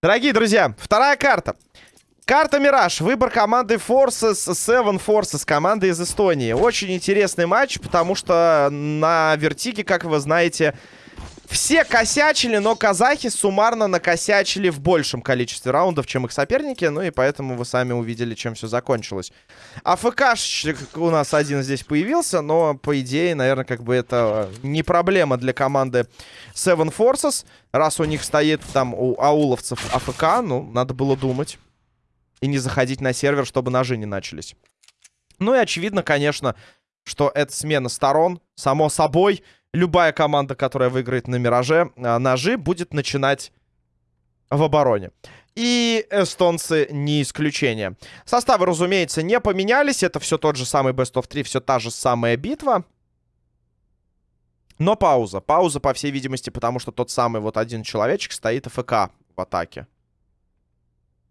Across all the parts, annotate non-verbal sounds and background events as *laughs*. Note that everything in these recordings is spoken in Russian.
Дорогие друзья, вторая карта. Карта Мираж. Выбор команды Forces, Seven Forces, команды из Эстонии. Очень интересный матч, потому что на вертиге, как вы знаете, все косячили, но казахи суммарно накосячили в большем количестве раундов, чем их соперники. Ну и поэтому вы сами увидели, чем все закончилось. АФКшечек у нас один здесь появился, но по идее, наверное, как бы это не проблема для команды Seven Forces. Раз у них стоит там у ауловцев АФК, ну, надо было думать. И не заходить на сервер, чтобы ножи не начались. Ну и очевидно, конечно, что это смена сторон. Само собой, любая команда, которая выиграет на Мираже а, ножи, будет начинать в обороне. И эстонцы не исключение. Составы, разумеется, не поменялись. Это все тот же самый Best of 3, все та же самая битва. Но пауза. Пауза, по всей видимости, потому что тот самый вот один человечек стоит АФК в атаке.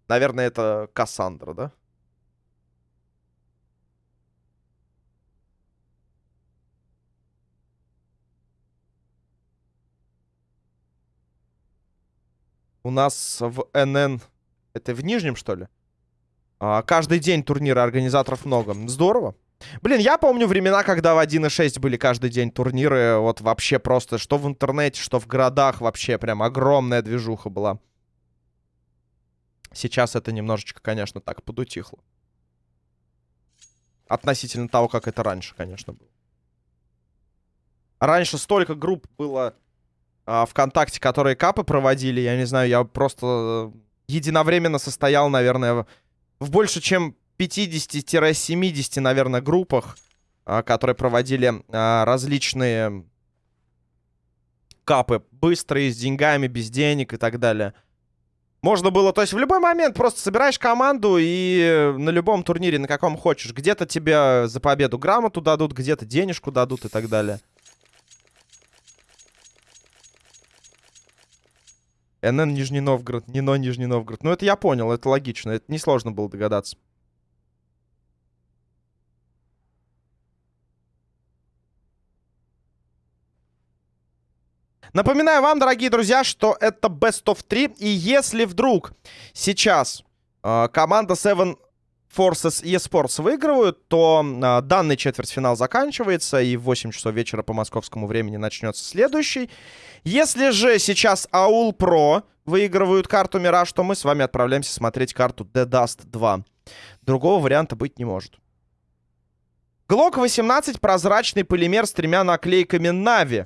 Наверное, это Кассандра, да? У нас в НН... Это в Нижнем, что ли? А, каждый день турнира организаторов много. Здорово. Блин, я помню времена, когда в 1.6 были каждый день турниры. Вот вообще просто, что в интернете, что в городах. Вообще прям огромная движуха была. Сейчас это немножечко, конечно, так подутихло. Относительно того, как это раньше, конечно, было. Раньше столько групп было а, ВКонтакте, которые капы проводили. Я не знаю, я просто э, единовременно состоял, наверное, в больше, чем 50-70, наверное, группах, а, которые проводили а, различные капы. Быстрые, с деньгами, без денег и так далее. Можно было, то есть в любой момент просто собираешь команду и на любом турнире, на каком хочешь. Где-то тебе за победу грамоту дадут, где-то денежку дадут и так далее. НН Нижний Новгород, Нино Нижний Новгород. Ну это я понял, это логично, это несложно было догадаться. Напоминаю вам, дорогие друзья, что это Best of 3. И если вдруг сейчас э, команда Seven Forces eSports выигрывают, то э, данный четвертьфинал заканчивается, и в 8 часов вечера по московскому времени начнется следующий. Если же сейчас Аул Про выигрывают карту Мираж, то мы с вами отправляемся смотреть карту The Dust 2. Другого варианта быть не может. Глок 18 прозрачный полимер с тремя наклейками Нави.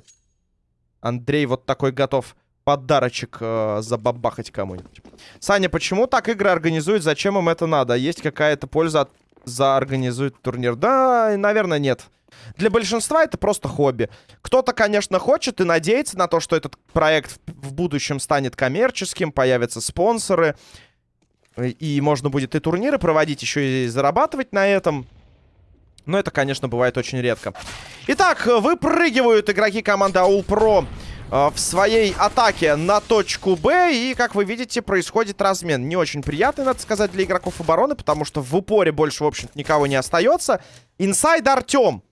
Андрей вот такой готов подарочек э, забабахать кому-нибудь. Саня, почему так игры организуют? Зачем им это надо? Есть какая-то польза от... за организует турнир? Да, наверное, нет. Для большинства это просто хобби. Кто-то, конечно, хочет и надеется на то, что этот проект в будущем станет коммерческим, появятся спонсоры. И можно будет и турниры проводить, еще и зарабатывать на этом. Но это, конечно, бывает очень редко. Итак, выпрыгивают игроки команды Аул Про в своей атаке на точку Б. И, как вы видите, происходит размен. Не очень приятный, надо сказать, для игроков обороны, потому что в упоре больше, в общем-то, никого не остается. Инсайд Артем.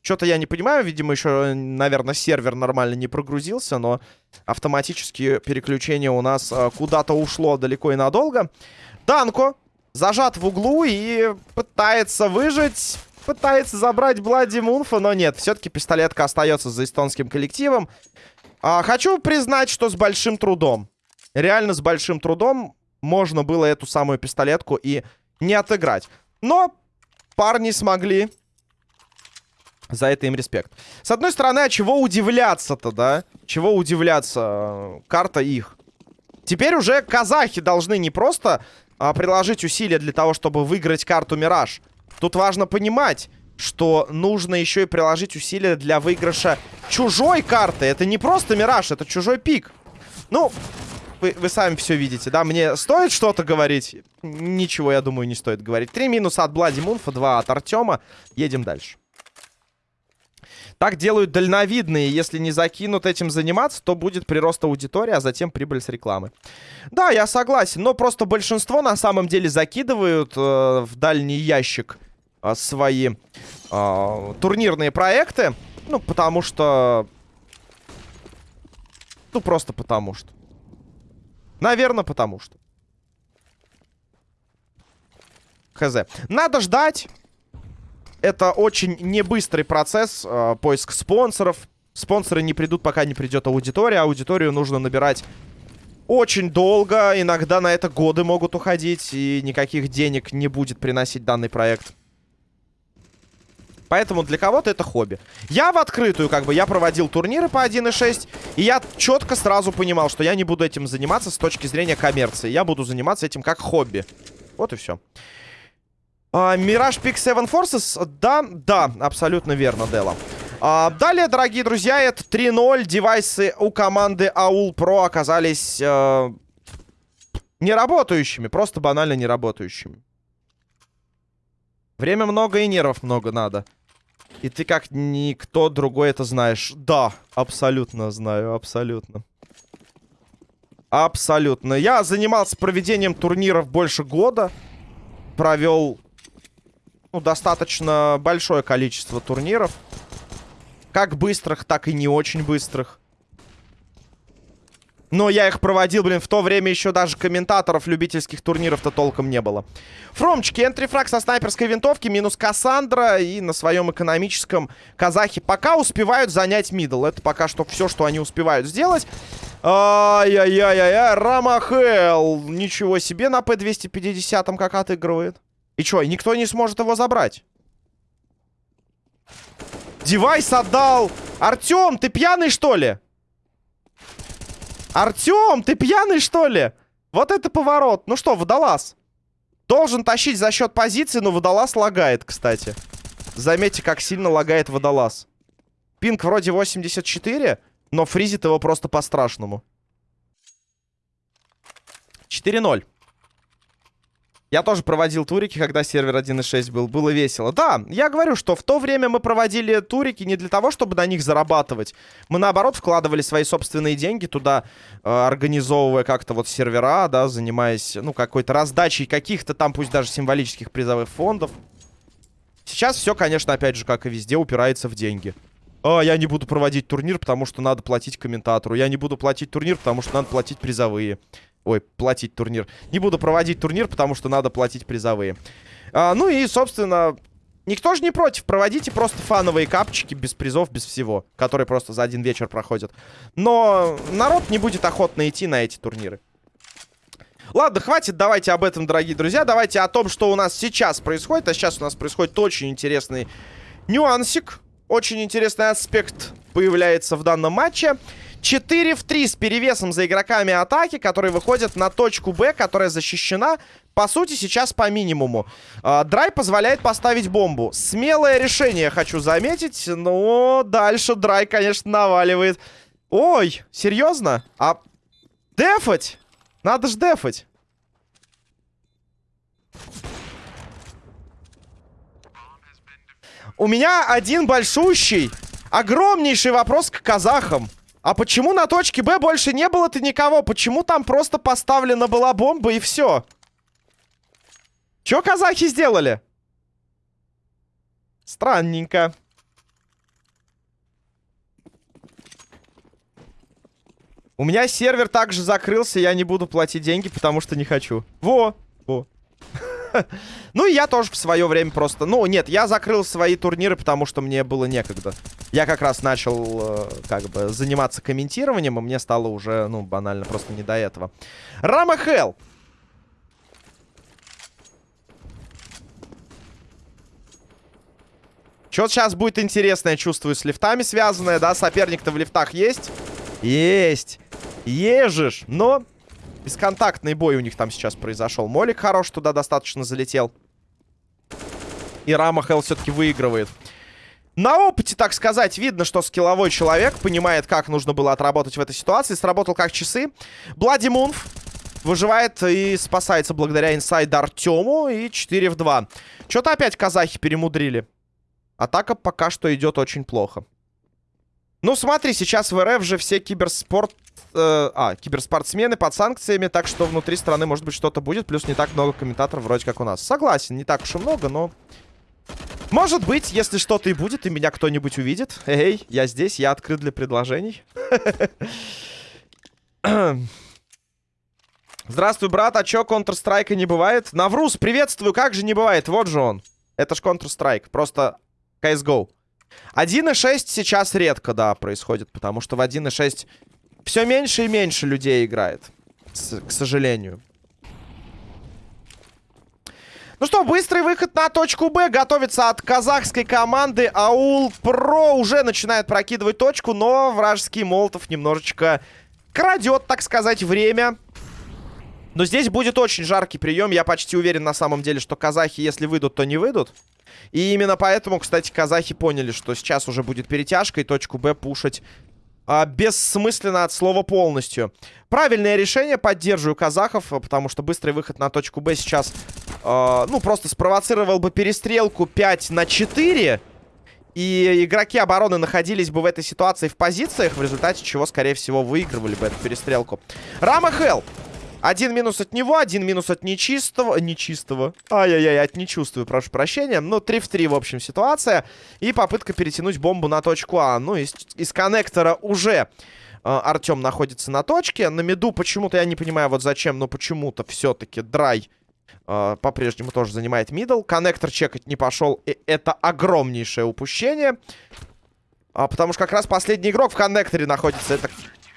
Что-то я не понимаю, видимо, еще, наверное, сервер нормально не прогрузился, но автоматически переключение у нас э, куда-то ушло далеко и надолго. Данко зажат в углу и пытается выжить пытается забрать Блади Мунфа, но нет. Все-таки пистолетка остается за эстонским коллективом. А, хочу признать, что с большим трудом. Реально с большим трудом можно было эту самую пистолетку и не отыграть. Но парни смогли. За это им респект. С одной стороны, а чего удивляться-то, да? Чего удивляться? Карта их. Теперь уже казахи должны не просто а, приложить усилия для того, чтобы выиграть карту Мираж, Тут важно понимать, что нужно еще и приложить усилия для выигрыша чужой карты. Это не просто Мираж, это чужой пик. Ну, вы, вы сами все видите, да? Мне стоит что-то говорить? Ничего, я думаю, не стоит говорить. Три минуса от Блади Мунфа, два от Артема. Едем дальше. Так делают дальновидные. Если не закинут этим заниматься, то будет прирост аудитории, а затем прибыль с рекламы. Да, я согласен. Но просто большинство на самом деле закидывают э, в дальний ящик а, свои а, турнирные проекты. Ну, потому что... Ну, просто потому что. Наверное, потому что. Хз. Надо ждать. Это очень небыстрый процесс. Э, поиск спонсоров. Спонсоры не придут, пока не придет аудитория. Аудиторию нужно набирать очень долго. Иногда на это годы могут уходить. И никаких денег не будет приносить данный проект. Поэтому для кого-то это хобби. Я в открытую, как бы, я проводил турниры по 1.6, и я четко сразу понимал, что я не буду этим заниматься с точки зрения коммерции. Я буду заниматься этим как хобби. Вот и все. Мираж Пик 7 Forces? Да, да, абсолютно верно, Дела. А, далее, дорогие друзья, это 3.0. Девайсы у команды Аул Pro оказались э, неработающими. Просто банально неработающими. Время много и нервов много надо. И ты как никто другой это знаешь. Да, абсолютно знаю, абсолютно. Абсолютно. Я занимался проведением турниров больше года. Провел ну, достаточно большое количество турниров. Как быстрых, так и не очень быстрых. Но я их проводил, блин, в то время еще даже комментаторов любительских турниров-то толком не было. Фромчики, entry frag со снайперской винтовки, минус Кассандра. И на своем экономическом казахи пока успевают занять middle. Это пока что все, что они успевают сделать. Ай-яй-яй-яй, Рамахел. Ничего себе на P250 как отыгрывает. И что, никто не сможет его забрать? Девайс отдал. Артем, ты пьяный, что ли? Артем, ты пьяный, что ли? Вот это поворот. Ну что, водолаз. Должен тащить за счет позиции, но водолаз лагает, кстати. Заметьте, как сильно лагает водолаз. Пинг вроде 84, но фризит его просто по-страшному. 4-0. Я тоже проводил турики, когда сервер 1.6 был. Было весело. Да, я говорю, что в то время мы проводили турики не для того, чтобы на них зарабатывать. Мы, наоборот, вкладывали свои собственные деньги туда, э, организовывая как-то вот сервера, да, занимаясь, ну, какой-то раздачей каких-то там, пусть даже символических призовых фондов. Сейчас все, конечно, опять же, как и везде, упирается в деньги. А, я не буду проводить турнир, потому что надо платить комментатору. Я не буду платить турнир, потому что надо платить призовые. Ой, платить турнир. Не буду проводить турнир, потому что надо платить призовые. А, ну и, собственно, никто же не против. Проводите просто фановые капчики без призов, без всего. Которые просто за один вечер проходят. Но народ не будет охотно идти на эти турниры. Ладно, хватит, давайте об этом, дорогие друзья. Давайте о том, что у нас сейчас происходит. А сейчас у нас происходит очень интересный нюансик. Очень интересный аспект появляется в данном матче. 4 в 3 с перевесом за игроками атаки, которые выходят на точку Б, которая защищена, по сути, сейчас по минимуму. А, драй позволяет поставить бомбу. Смелое решение, хочу заметить, но дальше Драй, конечно, наваливает. Ой, серьезно? А дефать? Надо ж дефать. У меня один большущий, огромнейший вопрос к казахам. А почему на точке Б больше не было-то никого? Почему там просто поставлена была бомба и все? Че казахи сделали? Странненько. У меня сервер также закрылся, я не буду платить деньги, потому что не хочу. Во, во. *laughs* *laughs* Ну и я тоже в свое время просто... Ну, нет, я закрыл свои турниры, потому что мне было некогда. Я как раз начал, э, как бы, заниматься комментированием, и мне стало уже, ну, банально, просто не до этого. Рама Хелл. Что сейчас будет интересное, чувствую, с лифтами связанное, да? Соперник-то в лифтах есть? Есть. Ежешь. Но Бесконтактный бой у них там сейчас произошел. Молик хорош туда достаточно залетел. И Рамахел все-таки выигрывает. На опыте, так сказать, видно, что скилловой человек понимает, как нужно было отработать в этой ситуации. Сработал как часы. Блади Мунф выживает и спасается благодаря инсайд Артему. И 4 в 2. Что-то опять казахи перемудрили. Атака пока что идет очень плохо. Ну, смотри, сейчас в РФ же все киберспорт... Э, а, киберспортсмены под санкциями, так что внутри страны, может быть, что-то будет. Плюс не так много комментаторов вроде как у нас. Согласен, не так уж и много, но... Может быть, если что-то и будет, и меня кто-нибудь увидит. Эй, я здесь, я открыт для предложений. Здравствуй, брат, а чё, Counter-Strike не бывает? Наврус, приветствую, как же не бывает? Вот же он. Это ж Counter-Strike, просто CSGO. 1.6 сейчас редко, да, происходит, потому что в 1.6 все меньше и меньше людей играет, к сожалению. Ну что, быстрый выход на точку Б. Готовится от казахской команды. Аул Про уже начинает прокидывать точку, но вражеский Молотов немножечко крадет, так сказать, время. Но здесь будет очень жаркий прием. Я почти уверен на самом деле, что казахи, если выйдут, то не выйдут. И именно поэтому, кстати, казахи поняли, что сейчас уже будет перетяжка и точку Б пушить а, бессмысленно от слова полностью. Правильное решение, поддерживаю казахов, потому что быстрый выход на точку Б сейчас, э, ну, просто спровоцировал бы перестрелку 5 на 4. И игроки обороны находились бы в этой ситуации в позициях, в результате чего, скорее всего, выигрывали бы эту перестрелку. Рама Хелл. Один минус от него, один минус от нечистого. Нечистого. Ай-яй-яй, от нечувствую, прошу прощения. Ну, 3 в 3, в общем, ситуация. И попытка перетянуть бомбу на точку А. Ну, из, из коннектора уже э, Артем находится на точке. На меду почему-то, я не понимаю, вот зачем, но почему-то все-таки драй э, по-прежнему тоже занимает мидл. Коннектор чекать не пошел. И это огромнейшее упущение. А, потому что как раз последний игрок в коннекторе находится. Это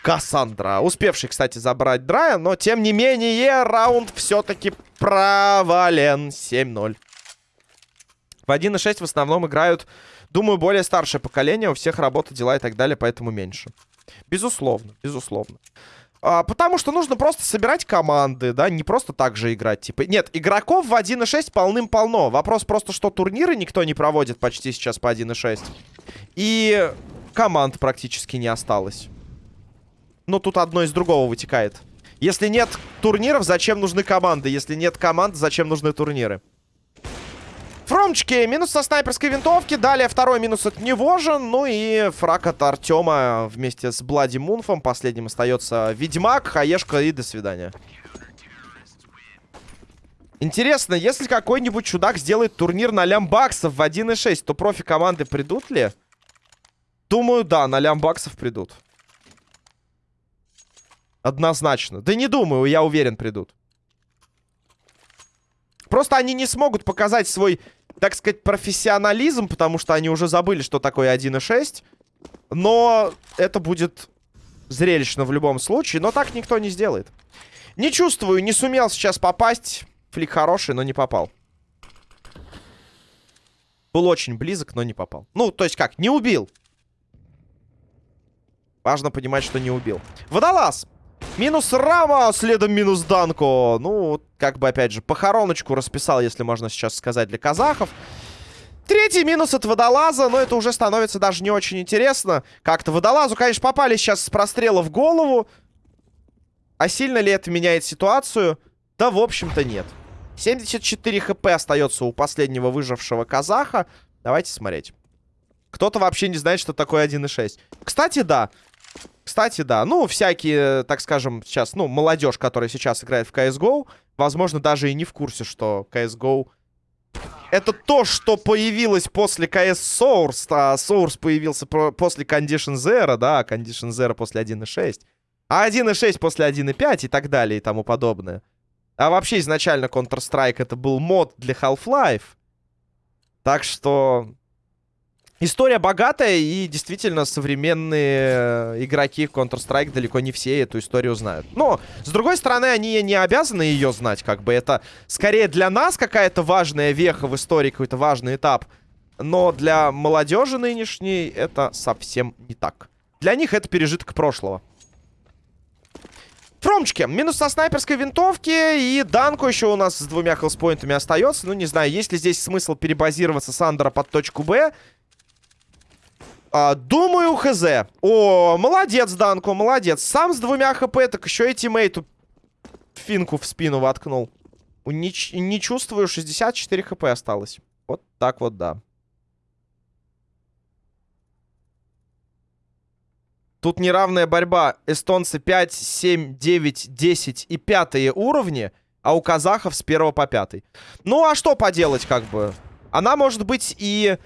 Кассандра. Успевший, кстати, забрать Драя, но, тем не менее, раунд все-таки провален. 7-0. В 1.6 в основном играют, думаю, более старшее поколение. У всех работа, дела и так далее, поэтому меньше. Безусловно, безусловно. А, потому что нужно просто собирать команды, да, не просто так же играть. Типа, нет, игроков в 1.6 полным-полно. Вопрос просто, что турниры никто не проводит почти сейчас по 1.6. И команд практически не осталось. Но тут одно из другого вытекает. Если нет турниров, зачем нужны команды? Если нет команд, зачем нужны турниры? Фромчики, минус со снайперской винтовки. Далее второй минус от него же. Ну и фраг от Артема вместе с Блади Мунфом. Последним остается Ведьмак, Хаешка и до свидания. Интересно, если какой-нибудь чудак сделает турнир на лямбаксов в 1.6, то профи команды придут ли? Думаю, да, на лямбаксов придут. Однозначно. Да не думаю, я уверен, придут. Просто они не смогут показать свой, так сказать, профессионализм, потому что они уже забыли, что такое 1.6. Но это будет зрелищно в любом случае. Но так никто не сделает. Не чувствую, не сумел сейчас попасть. Флик хороший, но не попал. Был очень близок, но не попал. Ну, то есть как, не убил. Важно понимать, что не убил. Водолаз. Минус Рама, следом минус Данко. Ну, как бы, опять же, похороночку расписал, если можно сейчас сказать, для казахов. Третий минус от водолаза, но это уже становится даже не очень интересно. Как-то водолазу, конечно, попали сейчас с прострела в голову. А сильно ли это меняет ситуацию? Да, в общем-то, нет. 74 хп остается у последнего выжившего казаха. Давайте смотреть. Кто-то вообще не знает, что такое 1.6. Кстати, да. Кстати, да, ну, всякие, так скажем, сейчас, ну, молодежь, которая сейчас играет в CSGO, возможно, даже и не в курсе, что CSGO это то, что появилось после CS Source, а Source появился после Condition Zero, да, Condition Zero после 1.6, а 1.6 после 1.5 и так далее и тому подобное. А вообще изначально Counter-Strike это был мод для Half-Life. Так что История богатая, и действительно современные игроки в Counter-Strike далеко не все эту историю знают. Но, с другой стороны, они не обязаны ее знать, как бы это скорее для нас какая-то важная веха в истории, какой-то важный этап. Но для молодежи нынешней это совсем не так. Для них это пережиток прошлого. Фромчики, минус со снайперской винтовки И Данко еще у нас с двумя хелспоинтами остается Ну, не знаю, есть ли здесь смысл перебазироваться с Андера под точку Б а, думаю, хз. О, молодец, Данко, молодец. Сам с двумя хп, так еще и тиммейту финку в спину воткнул. Не, не чувствую, 64 хп осталось. Вот так вот, да. Тут неравная борьба. Эстонцы 5, 7, 9, 10 и пятые уровни, а у казахов с 1 по 5. Ну, а что поделать, как бы? Она может быть и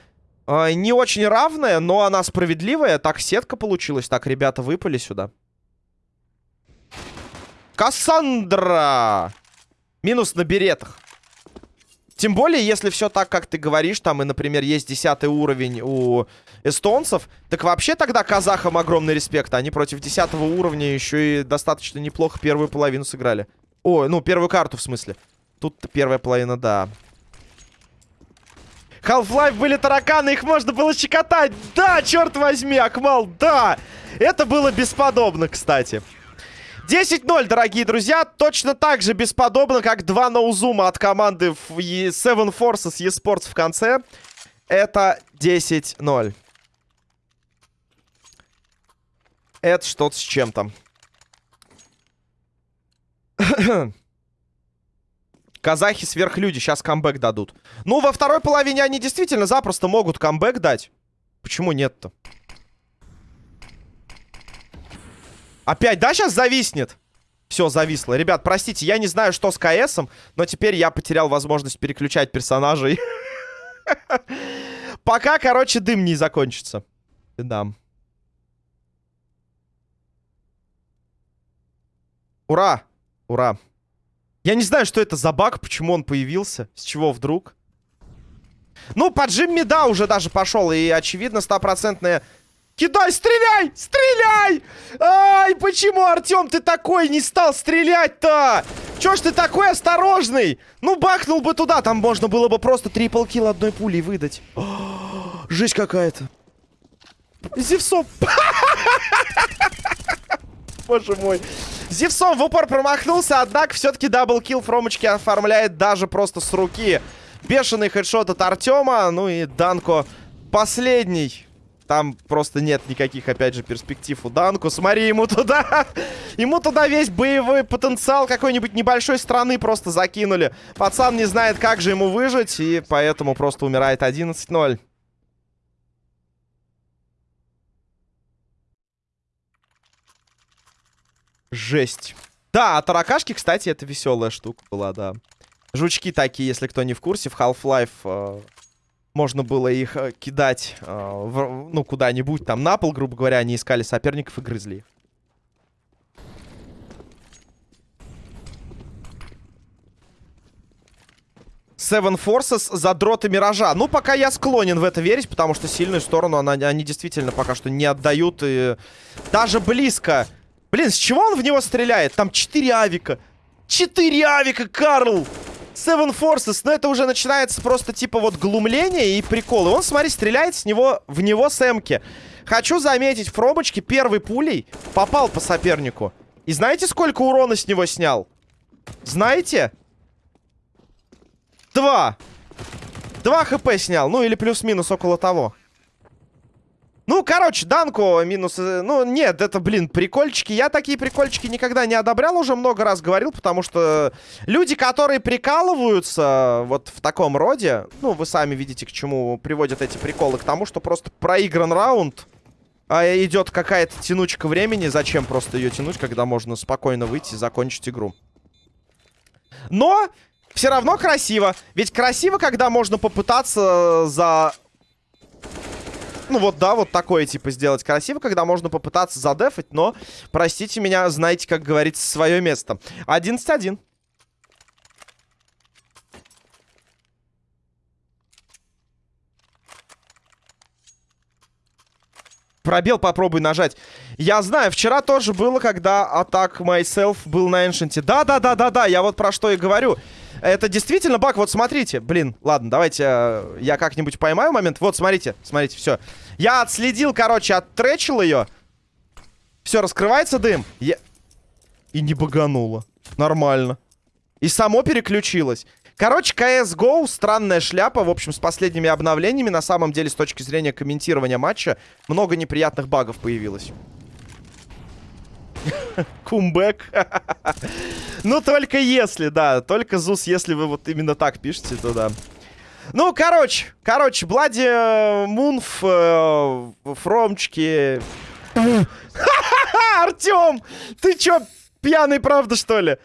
э, не очень равная, но она справедливая. Так сетка получилась. Так, ребята выпали сюда. Кассандра! Минус на беретах. Тем более, если все так, как ты говоришь, там и, например, есть 10 уровень у эстонцев, так вообще тогда казахам огромный респект. Они против 10 уровня еще и достаточно неплохо первую половину сыграли. Ой, ну, первую карту в смысле. Тут первая половина, да. Half-Life были тараканы, их можно было щекотать. Да, черт возьми, Акмал, да. Это было бесподобно, кстати. 10-0, дорогие друзья. Точно так же бесподобно, как два ноузума от команды Seven Forces eSports в конце. Это 10-0. Это что-то с чем-то. *clears throat* Казахи сверхлюди, сейчас камбэк дадут. Ну, во второй половине они действительно запросто могут камбэк дать. Почему нет-то? Опять, да, сейчас зависнет? Все, зависло. Ребят, простите, я не знаю, что с КСом, но теперь я потерял возможность переключать персонажей. *laughs* Пока, короче, дым не закончится. Да. Ура! Ура! Я не знаю, что это за баг, почему он появился, с чего вдруг. Ну, по Джимми, да, уже даже пошел, и, очевидно, стопроцентная Кидай, стреляй! Стреляй! Ай, почему, Артем, ты такой не стал стрелять-то? Чё ж ты такой осторожный? Ну, бахнул бы туда, там можно было бы просто triple kill одной пулей выдать. О, жесть какая-то. Зевсом. *laughs* Боже мой. Зевсом в упор промахнулся, однако все-таки double kill Фромочки оформляет даже просто с руки. Бешеный headshot от Артема, ну и Данко последний там просто нет никаких, опять же, перспектив у Данку. Смотри, ему туда... *laughs* ему туда весь боевой потенциал какой-нибудь небольшой страны просто закинули. Пацан не знает, как же ему выжить, и поэтому просто умирает 11-0. Жесть. Да, а таракашки, кстати, это веселая штука была, да. Жучки такие, если кто не в курсе, в Half-Life э, можно было их э, кидать, э, в, ну, куда-нибудь, там, на пол, грубо говоря, они искали соперников и грызли. Seven Forces задроты Миража. Ну, пока я склонен в это верить, потому что сильную сторону она, они действительно пока что не отдают. И даже близко. Блин, с чего он в него стреляет? Там 4 авика. 4 авика, Карл! Seven Forces, но это уже начинается просто типа вот глумление и приколы. Он, смотри, стреляет с него, в него с эмки. Хочу заметить, Фромочки первой пулей попал по сопернику. И знаете, сколько урона с него снял? Знаете? Два. Два хп снял. Ну, или плюс-минус около того. Ну, короче, Данко минус... Э, ну, нет, это, блин, прикольчики. Я такие прикольчики никогда не одобрял, уже много раз говорил, потому что люди, которые прикалываются вот в таком роде, ну, вы сами видите, к чему приводят эти приколы, к тому, что просто проигран раунд, а идет какая-то тянучка времени. Зачем просто ее тянуть, когда можно спокойно выйти и закончить игру? Но все равно красиво. Ведь красиво, когда можно попытаться за ну вот, да, вот такое, типа, сделать красиво, когда можно попытаться задефать, но, простите меня, знаете, как говорится, свое место. 11-1. Пробел попробуй нажать. Я знаю, вчера тоже было, когда атак myself был на эншенте. Да-да-да-да-да, я вот про что и говорю. Это действительно баг. Вот смотрите. Блин, ладно, давайте э, я как-нибудь поймаю момент. Вот, смотрите, смотрите, все. Я отследил, короче, оттречил ее. Все, раскрывается дым. Я... И не багануло. Нормально. И само переключилось. Короче, CSGO странная шляпа. В общем, с последними обновлениями, на самом деле, с точки зрения комментирования матча, много неприятных багов появилось. Кумбэк. ну, только если, да. Только ЗУС, если вы вот именно так пишете, то да. Ну, короче, короче, Блади, э, Мунф, э, Фромчики. Артем! Ты чё, пьяный, правда, что ли?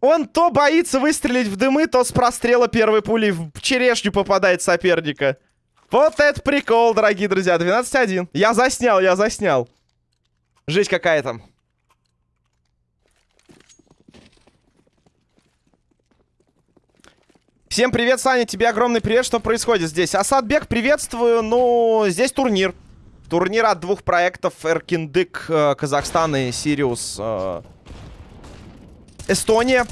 Он то боится выстрелить в дымы, то с прострела первой пули в черешню попадает соперника. Вот это прикол, дорогие друзья. 12-1. Я заснял, я заснял. Жесть какая-то. Всем привет, Саня, тебе огромный привет, что происходит здесь? Асадбек, приветствую, ну, здесь турнир. Турнир от двух проектов, Эркиндык, э, Казахстан и Сириус, э, Эстония.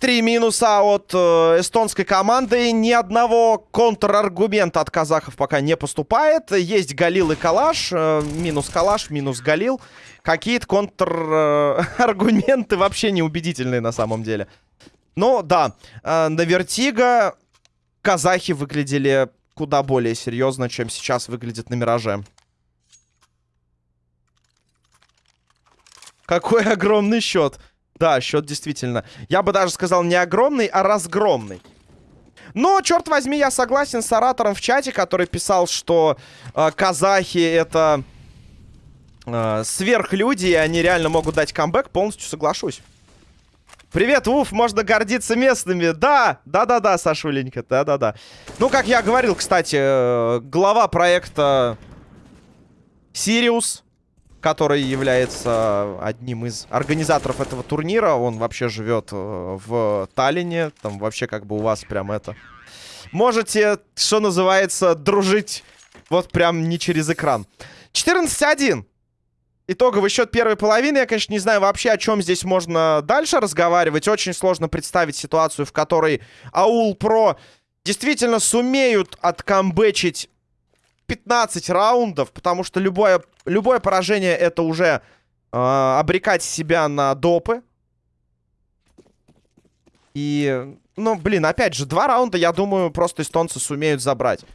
Три минуса от э, эстонской команды. Ни одного контраргумента от казахов пока не поступает. Есть Галил и Калаш. Э, минус Калаш, минус Галил. Какие-то контраргументы э, вообще неубедительные на самом деле. Ну, да. Э, на Vertigo казахи выглядели куда более серьезно, чем сейчас выглядит на Мираже. Какой *laughs* огромный счет. Да, счет действительно. Я бы даже сказал не огромный, а разгромный. Но, черт возьми, я согласен с оратором в чате, который писал, что э, казахи это э, сверхлюди, и они реально могут дать камбэк. Полностью соглашусь. Привет, Уф, можно гордиться местными. Да, да-да-да, Сашуленька, да-да-да. Ну, как я говорил, кстати, э, глава проекта Сириус который является одним из организаторов этого турнира. Он вообще живет э, в Таллине. Там вообще как бы у вас прям это... Можете, что называется, дружить вот прям не через экран. 14-1. Итоговый счет первой половины. Я, конечно, не знаю вообще, о чем здесь можно дальше разговаривать. Очень сложно представить ситуацию, в которой Аул Про действительно сумеют откамбэчить 15 раундов, потому что любое, любое поражение это уже э, обрекать себя на допы. И, ну, блин, опять же, два раунда, я думаю, просто эстонцы сумеют забрать.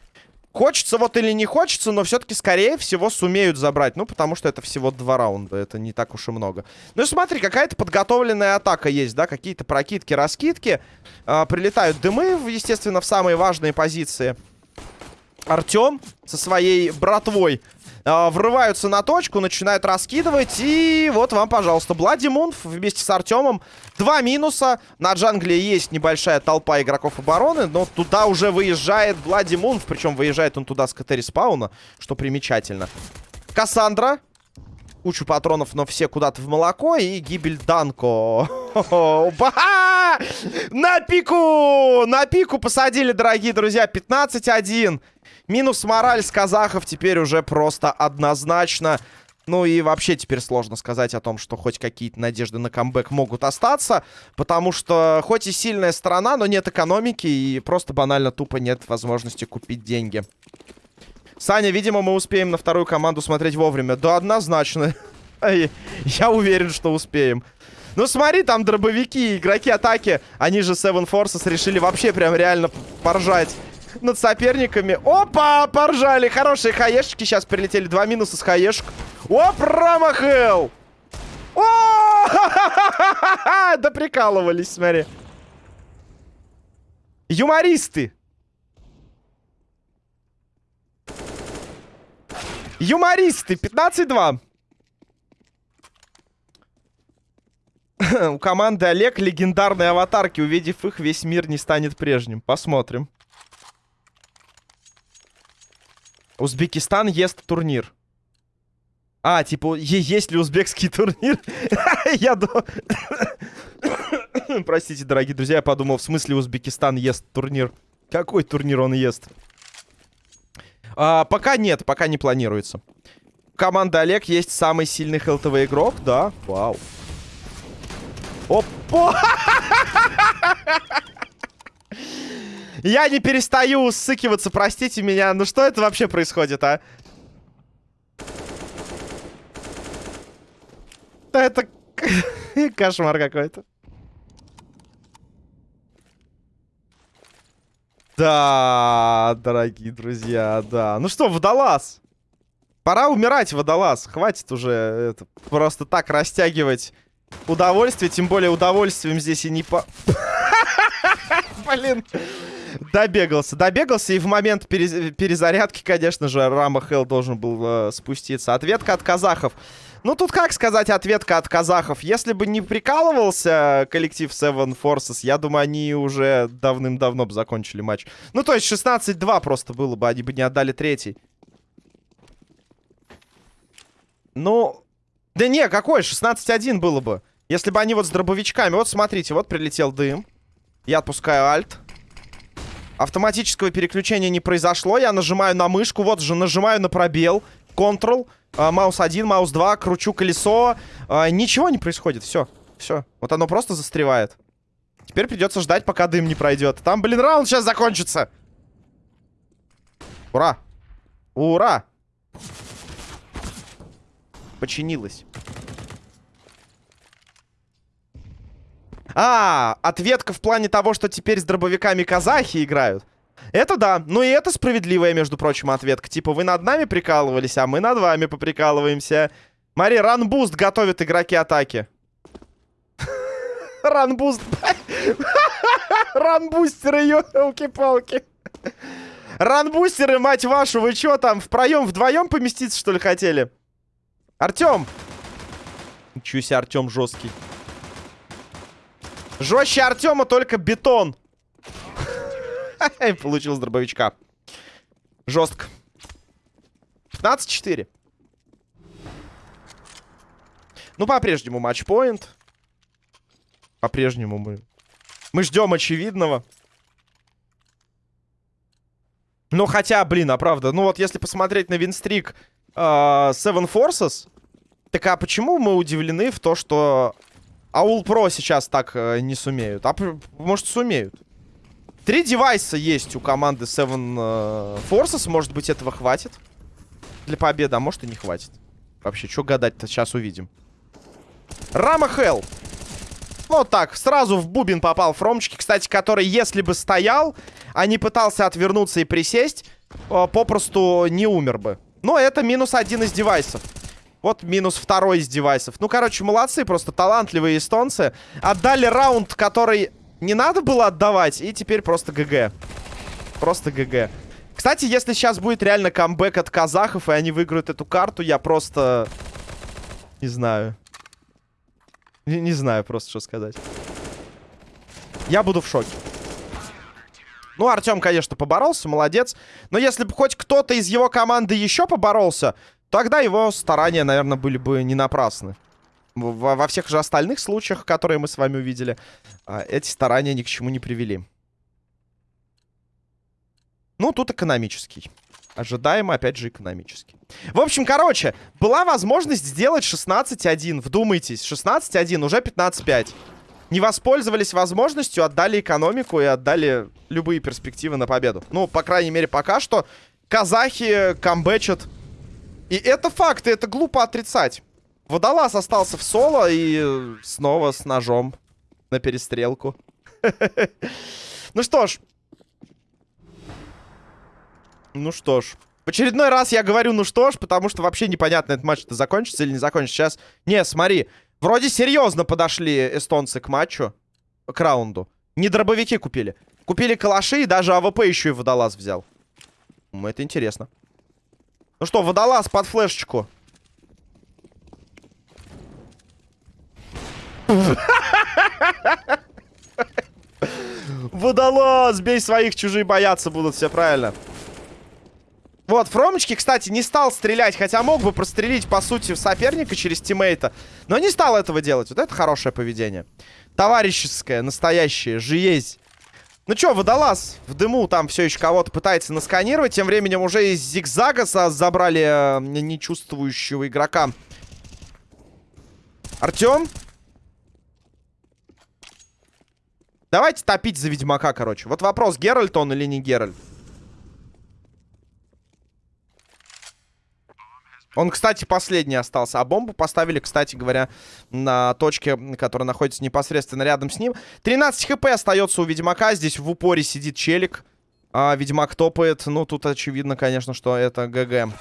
Хочется вот или не хочется, но все-таки, скорее всего, сумеют забрать. Ну, потому что это всего два раунда, это не так уж и много. Ну и смотри, какая-то подготовленная атака есть, да, какие-то прокидки, раскидки. Э, прилетают дымы, естественно, в самые важные позиции. Артем со своей братвой э, врываются на точку, начинают раскидывать. И вот вам, пожалуйста, Блади Мунф вместе с Артемом. Два минуса. На джангле есть небольшая толпа игроков обороны, но туда уже выезжает Блади Мунф. Причем выезжает он туда с КТ спауна, что примечательно. Кассандра. Кучу патронов, но все куда-то в молоко. И гибель Данко. *laughs* На пику! На пику посадили, дорогие друзья. 15-1. Минус мораль с казахов теперь уже просто однозначно. Ну и вообще теперь сложно сказать о том, что хоть какие-то надежды на камбэк могут остаться. Потому что хоть и сильная страна, но нет экономики и просто банально тупо нет возможности купить деньги. Саня, видимо, мы успеем на вторую команду смотреть вовремя. Да, однозначно. *laughs* Я уверен, что успеем. Ну смотри, там дробовики, игроки атаки. Они же Seven Forces решили вообще прям реально поржать над соперниками. Опа, поржали. Хорошие хаешки сейчас прилетели. Два минуса с хаешек. О, промахал. О, *laughs* да прикалывались, смотри. Юмористы. Юмористы. 15-2. *laughs* У команды Олег легендарные аватарки. Увидев их, весь мир не станет прежним. Посмотрим. Узбекистан ест турнир. А, типа, есть ли узбекский *laughs* турнир? Я. *coughs* Простите, дорогие друзья, я подумал, в смысле Узбекистан ест турнир? Какой турнир он ест? А, пока нет, пока не планируется. Команда Олег есть самый сильный хелтовый игрок, да? Вау. Опа! *laughs* Я не перестаю усыкиваться, простите меня. Ну что это вообще происходит, а? Это *laughs* кошмар какой-то. Да, дорогие друзья, да. Ну что, водолаз. Пора умирать, водолаз. Хватит уже это, просто так растягивать удовольствие. Тем более удовольствием здесь и не по... *laughs* Блин. Добегался, добегался, и в момент перез... перезарядки, конечно же, Рама Хелл должен был э, спуститься. Ответка от казахов. Ну, тут как сказать ответка от казахов? Если бы не прикалывался коллектив Seven Forces, я думаю, они уже давным-давно бы закончили матч. Ну, то есть 16-2 просто было бы, они бы не отдали третий. Ну, да не, какой? 16-1 было бы. Если бы они вот с дробовичками... Вот, смотрите, вот прилетел дым. Я отпускаю альт. Автоматического переключения не произошло. Я нажимаю на мышку. Вот же, нажимаю на пробел. Ctrl. А, маус 1, маус 2. Кручу колесо. А, ничего не происходит. Все. Все. Вот оно просто застревает. Теперь придется ждать, пока дым не пройдет. Там, блин, раунд сейчас закончится. Ура. Ура. Починилось. А, ответка в плане того, что теперь с дробовиками казахи играют. Это да. Ну и это справедливая, между прочим, ответка. Типа, вы над нами прикалывались, а мы над вами поприкалываемся. Мари, ранбуст готовят игроки атаки. *laughs* Ранбуст. *laughs* Ранбустеры, елки-палки. Ранбустеры, мать вашу, вы что там, в проем вдвоем поместиться, что ли, хотели? Артем! Себе, Артем жесткий. Жестче Артема только бетон. *laughs* Получил с дробовичка. Жестко. 15-4. Ну, по-прежнему матчпоинт. По-прежнему мы... Мы ждем очевидного. Ну, хотя, блин, а правда, ну вот если посмотреть на винстрик э, Seven Forces, так а почему мы удивлены в то, что Аул Про сейчас так э, не сумеют. А может сумеют. Три девайса есть у команды Seven э, Forces. Может быть этого хватит для победы, а может и не хватит. Вообще, что гадать-то, сейчас увидим. Рама Хелл. Вот так, сразу в бубен попал Фромчики, кстати, который, если бы стоял, а не пытался отвернуться и присесть, э, попросту не умер бы. Но это минус один из девайсов. Вот минус второй из девайсов. Ну, короче, молодцы, просто талантливые эстонцы. Отдали раунд, который не надо было отдавать, и теперь просто ГГ. Просто ГГ. Кстати, если сейчас будет реально камбэк от казахов, и они выиграют эту карту, я просто... Не знаю. Не, не знаю просто, что сказать. Я буду в шоке. Ну, Артем, конечно, поборолся, молодец. Но если бы хоть кто-то из его команды еще поборолся, тогда его старания, наверное, были бы не напрасны. Во, во всех же остальных случаях, которые мы с вами увидели, а, эти старания ни к чему не привели. Ну, тут экономический. Ожидаемо, опять же, экономический. В общем, короче, была возможность сделать 16-1. Вдумайтесь, 16-1, уже 15-5. Не воспользовались возможностью, отдали экономику и отдали любые перспективы на победу. Ну, по крайней мере, пока что казахи камбэчат и это факт, и это глупо отрицать. Водолаз остался в соло и снова с ножом на перестрелку. *laughs* Ну что ж. Ну что ж. В очередной раз я говорю ну что ж, потому что вообще непонятно, этот матч-то закончится или не закончится. Сейчас, не, смотри, вроде серьезно подошли эстонцы к матчу, к раунду. Не дробовики купили. Купили калаши и даже AWP еще и водолаз взял. Это интересно. Ну что, водолаз под флешечку. Водолаз! Бей своих, чужие бояться будут, все правильно. Вот, Фромочки, кстати, не стал стрелять, хотя мог бы прострелить, по сути, соперника через тиммейта. Но не стал этого делать. Вот это хорошее поведение. Товарищеское, настоящее, жизнь. Ну чё, водолаз в дыму там все еще кого-то пытается насканировать. Тем временем уже из зигзага забрали э, нечувствующего игрока. Артем? Давайте топить за Ведьмака, короче. Вот вопрос, Геральт он или не Геральт? Он, кстати, последний остался. А бомбу поставили, кстати говоря, на точке, которая находится непосредственно рядом с ним. 13 хп остается у Ведьмака. Здесь в упоре сидит челик. А Ведьмак топает. Ну, тут очевидно, конечно, что это ГГ.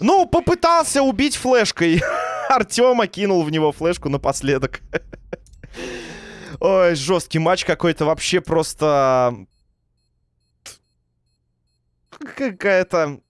Ну, попытался убить флешкой. *laughs* Артема кинул в него флешку напоследок. *laughs* Ой, жесткий матч какой-то. Вообще просто... Какая-то